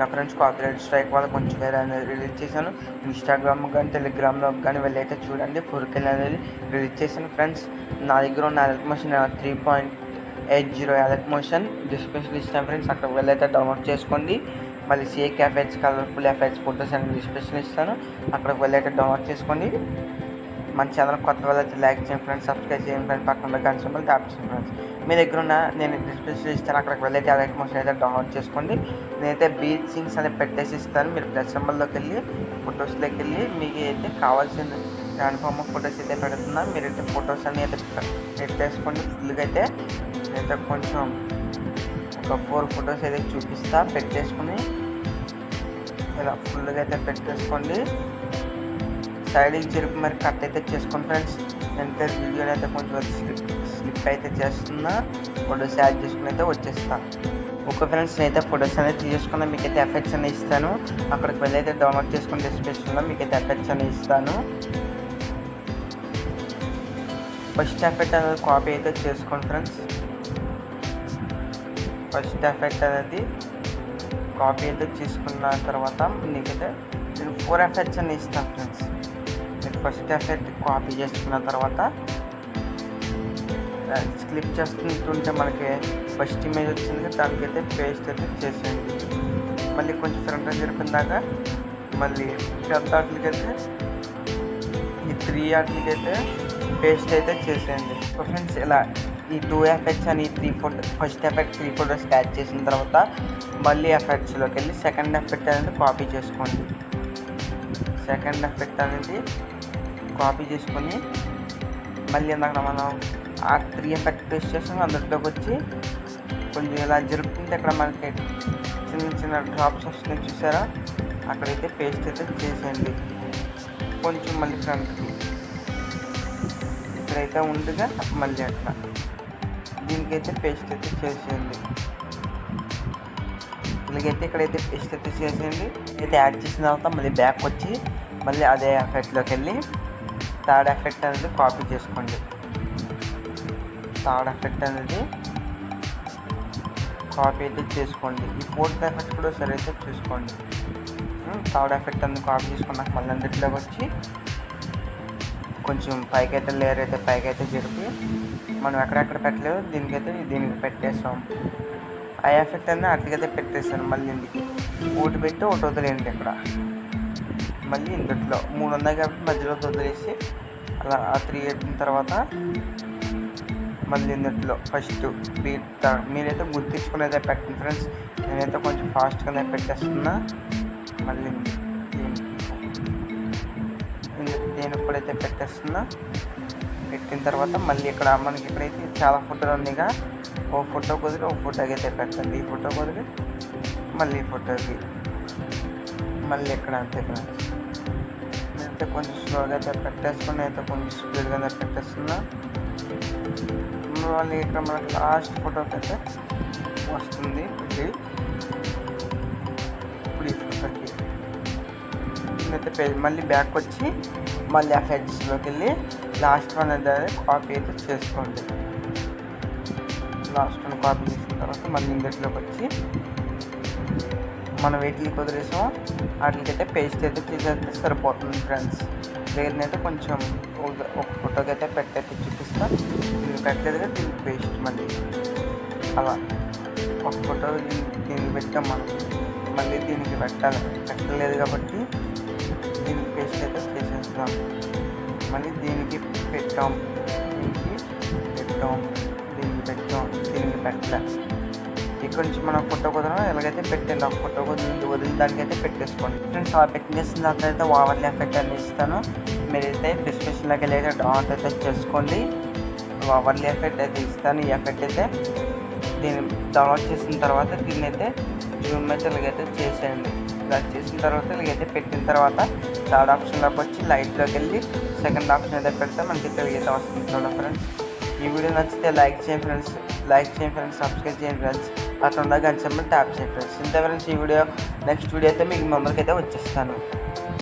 నా friends copyright strike వల్ల కొంచెం వేరే అనేది రిలీజ్ చేశాను. ఇన్స్టాగ్రామ్ కానీ టెలిగ్రామ్లో కానీ వెళ్ళి అయితే చూడండి ఫుర్కెల్ అనేది రిలీజ్ చేశాను ఫ్రెండ్స్ నా దగ్గర ఉన్న Motion three point eight zero Alight Motion description ఇస్తాను ఫ్రెండ్స్ అక్కడ వెళ్ళైతే డౌన్లోడ్ చేసుకోండి. మళ్ళీ shake effects colourful effects photos అనేది డిస్క్రిప్షన్ ఇస్తాను. అక్కడికి వెళ్ళైతే డౌన్లోడ్ చేసుకోండి. మన ఛానల్ కొత్త వాళ్ళైతే లైక్ చేయండి ఫ్రెండ్స్ సబ్స్క్రైబ్ చేయండి ఫ్రెండ్స్ పక్కన గంట సింబల్ ట్యాప్ చేయండి ఫ్రెండ్స్ మీ దగ్గర ఉన్న నేను డిస్క్రిప్షన్ ఇస్తాను అక్కడికి వెళ్ళైతే అలర్ట్ మోషన్ అయితే డౌన్లోడ్ చేసుకోండి. నేనైతే బీచ్ సింగ్స్ అనేది పెట్టేసి ఇస్తాను. మీరు ప్లస్ సింబల్లోకి వెళ్ళి ఫొటోస్లోకి వెళ్ళి మీకు అయితే కావాల్సిన అనుపమ ఫొటోస్ అయితే పెడుతున్నా మీరైతే ఫొటోస్ అన్ని అయితే పెట్టేసుకోండి. ఫుల్గా అయితే అయితే కొంచెం ఒక ఫోర్ ఫొటోస్ అయితే చూపిస్తా పెట్టేసుకుని ఇలా ఫుల్గా అయితే పెట్టేసుకోండి. సైడ్కి జరిపి మరి కట్ అయితే చేసుకోండి ఫ్రెండ్స్ నేనైతే వీడియోని అయితే కొంచెం స్లిప్ స్లిప్ అయితే చేస్తున్నా ఫొటోస్ యాడ్ చేసుకుని అయితే వచ్చేస్తా. ఓకే ఫ్రెండ్స్ నేనైతే ఫొటోస్ అనేది తీసుకున్నా మీకు అయితే ఎఫెక్ట్స్ అనేది ఇస్తాను. అక్కడికి వెళ్ళి అయితే డౌన్లోడ్ చేసుకుని డిస్క్రిప్షన్లో మీకు అయితే ఎఫెక్ట్స్ అనేది ఇస్తాను. ఫస్ట్ ఎఫెక్ట్ అనేది కాపీ అయితే చేసుకోండి ఫ్రెండ్స్ ఫస్ట్ ఎఫెక్ట్ అనేది కాపీ అయితే తీసుకున్న తర్వాత నీకైతే నేను ఫోర్ ఎఫెక్ట్స్ అని ఇస్తాను ఫ్రెండ్స్ ఫస్ట్ ఎఫెక్ట్ కాపీ చేసుకున్న తర్వాత క్లిప్ చేసుకుంటుంటే మనకి ఫస్ట్ ఇమేజ్ వచ్చింది. దానికైతే పేస్ట్ అయితే చేసేయండి. మళ్ళీ కొంచెం ఫ్రంట్ జరిపిన దాకా మళ్ళీ పెద్ద వాటికైతే ఈ త్రీ వాటికైతే పేస్ట్ అయితే చేసేయండి. ఫ్రెండ్స్ ఇలా ఈ టూ ఎఫెక్ట్స్ అని three photo first effect three photos catch చేసిన తర్వాత మళ్ళీ ఎఫెక్ట్స్లోకి వెళ్ళి సెకండ్ ఎఫెక్ట్ అనేది కాపీ చేసుకోండి. సెకండ్ ఎఫెక్ట్ అనేది కాపీ చేసుకొని మళ్ళీ అక్కడ మనం ఆ త్రీ ఎఫెక్ట్ పేస్ట్ చేసాం అందులోకి వచ్చి కొంచెం ఇలా జరుపుకుంటే ఇక్కడ మనకి చిన్న చిన్న డ్రాప్స్ వస్తున్నాయి చూసారా? అక్కడైతే పేస్ట్ అయితే చేసేయండి. కొంచెం మళ్ళీ ఫ్రంట్కి ఇక్కడైతే ఉండగా మళ్ళీ అట్లా దీనికైతే పేస్ట్ అయితే చేసేయండి. ఇలాగైతే ఇక్కడైతే పేస్ట్ అయితే చేసేయండి. అయితే యాడ్ చేసిన తర్వాత మళ్ళీ బ్యాక్ వచ్చి మళ్ళీ అదే ఎఫెక్ట్లోకి వెళ్ళి థర్డ్ ఎఫెక్ట్ అనేది కాపీ చేసుకోండి. థర్డ్ ఎఫెక్ట్ అనేది కాపీ అయితే చేసుకోండి. ఈ ఫోర్త్ ఎఫెక్ట్ కూడా సరే అయితే చూసుకోండి థర్డ్ ఎఫెక్ట్ అనేది కాపీ చేసుకున్నాక మళ్ళీ అందులోకి వచ్చి కొంచెం పైకి అయితే లేయర్ అయితే పైకి అయితే జరిపి మనం ఎక్కడెక్కడ పెట్టలేదు దీనికైతే దీనికి పెట్టేస్తాం. ఆ ఎఫెక్ట్ అనేది అట్లకైతే పెట్టేస్తాను మళ్ళీ ఇందుకు ఒకటి పెట్టి ఒకటి వదిలేయండి ఇక్కడ. మళ్ళీ ఇందుట్లో మూడు ఉన్నాయి కాబట్టి మధ్యలో వదిలేసి అలా ఆ త్రీ అయిన తర్వాత మళ్ళీ ఇందులో ఫస్ట్ బీట్ మీరైతే గుర్తించుకునేదే పెట్టండి ఫ్రెండ్స్ నేనైతే కొంచెం ఫాస్ట్గానే పెట్టేస్తున్నా. మళ్ళీ నేను ఇప్పుడైతే పెట్టేస్తున్నా. పెట్టిన తర్వాత మళ్ళీ ఇక్కడ మనకి ఇక్కడైతే చాలా ఫోటోలు ఉన్నాయిగా. ఓ ఫోటో కుదిరి ఓ ఫోటోకి అయితే పెట్టండి. ఈ ఫోటో కుదిరి మళ్ళీ ఈ ఫోటోకి మళ్ళీ ఇక్కడ అంతే ఫ్రెండ్స్ అయితే కొంచెం స్లోగా అయితే పెట్టేసుకుని అయితే కొంచెం స్పీడ్గా అయితే పెట్టేస్తున్నా. మళ్ళీ ఇక్కడ మనకి లాస్ట్ ఫోటోకి అయితే వస్తుంది ఇది. ఇప్పుడు ఈ ఫోటోకి. అయితే పేజ్ మళ్ళీ బ్యాక్ వచ్చి మళ్ళీ ఆ ఫెడ్స్లోకి వెళ్ళి లాస్ట్ వన్ అనేది కాపీ అయితే చేసుకోండి. లాస్ట్ వన్ కాపీ చేసిన తర్వాత మళ్ళీ ఇందులోకి వచ్చి మనం వీటికి కుదిరేసాం వాటికైతే పేస్ట్ అయితే తీసేస్తే సరిపోతుంది ఫ్రెండ్స్ లేదనైతే కొంచెం ఒక- ఫోటోకి అయితే పెట్టయితే చూపిస్తాం దీన్ని పెట్టలేదు దీనికి పేస్ట్ మళ్ళీ. అలా. ఒక ఫోటో దీనికి దీనికి పెట్టాం మనం. మళ్ళీ దీనికి పెట్టాలి పెట్టలేదు కాబట్టి దీనికి పేస్ట్ అయితే చేసేస్తాం మళ్ళీ దీనికి పెట్టాం. దీనికి పెట్టాం. దీనికి పెట్టాం. దీనికి పెట్టలే. ఇక్కడ నుంచి మనం ఫోటో కుదరం ఎలాగైతే పెట్టండి ఆ ఫోటో కుదిరి వదిలి దానికైతే పెట్టేసుకోండి. ఫ్రెండ్స్ అలా పెట్టేసిన తర్వాత అయితే ఓవర్లీ ఎఫెక్ట్ అని ఇస్తాను. మీరైతే డిస్క్రిప్షన్లోకి వెళ్ళి అయితే డౌన్లోడ్ అయితే చేసుకోండి. ఓవర్లీ ఎఫెక్ట్ అయితే ఇస్తాను. ఈ ఎఫెక్ట్ అయితే దీన్ని డౌన్లోడ్ చేసిన తర్వాత దీన్ని అయితే జూమ్ అయితే ఇలాగైతే చేసేయండి. ఇలా చేసిన తర్వాత ఇలాగైతే పెట్టిన తర్వాత థర్డ్ ఆప్షన్లోకి వచ్చి లైట్లోకి వెళ్ళి సెకండ్ ఆప్షన్ అయితే పెడితే మనకి ఇలాగైతే వస్తుంది చూడండి ఫ్రెండ్స్ ఈ వీడియో నచ్చితే లైక్ చేయండి ఫ్రెండ్స్ లైక్ చేయండి ఫ్రెండ్స్ సబ్స్క్రైబ్ చేయండి ఫ్రెండ్స్. అట్లా ఉండగా గంట ట్యాప్ చేయండి ఫ్రెండ్స్. ఇంత ఫ్రెండ్స్ ఈ వీడియో నెక్స్ట్ వీడియో అయితే మీకు మెంబర్కి అయితే వచ్చేస్తాను.